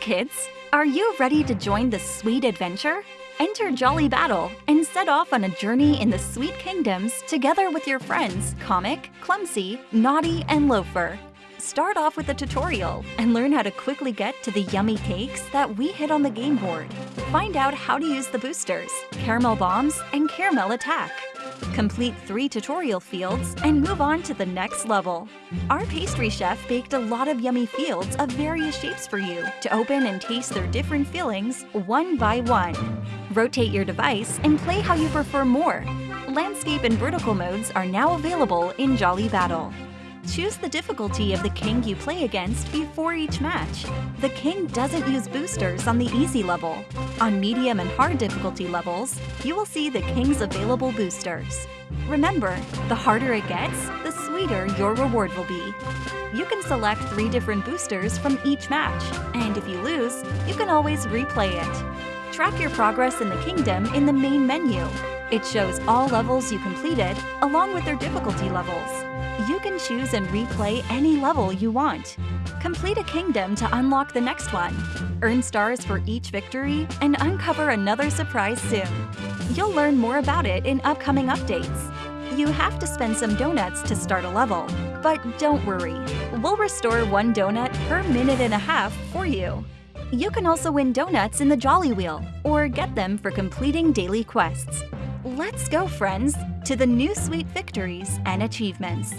kids! Are you ready to join the sweet adventure? Enter Jolly Battle and set off on a journey in the Sweet Kingdoms together with your friends Comic, Clumsy, Naughty, and Loafer. Start off with a tutorial and learn how to quickly get to the yummy cakes that we hit on the game board. Find out how to use the boosters, Caramel Bombs, and Caramel Attack. Complete three tutorial fields and move on to the next level. Our pastry chef baked a lot of yummy fields of various shapes for you to open and taste their different fillings one by one. Rotate your device and play how you prefer more. Landscape and vertical modes are now available in Jolly Battle. Choose the difficulty of the king you play against before each match. The king doesn't use boosters on the easy level. On medium and hard difficulty levels, you will see the king's available boosters. Remember, the harder it gets, the sweeter your reward will be. You can select three different boosters from each match, and if you lose, you can always replay it. Track your progress in the kingdom in the main menu. It shows all levels you completed, along with their difficulty levels you can choose and replay any level you want. Complete a kingdom to unlock the next one. Earn stars for each victory and uncover another surprise soon. You'll learn more about it in upcoming updates. You have to spend some donuts to start a level, but don't worry. We'll restore one donut per minute and a half for you. You can also win donuts in the Jolly Wheel, or get them for completing daily quests. Let's go, friends, to the new sweet victories and achievements.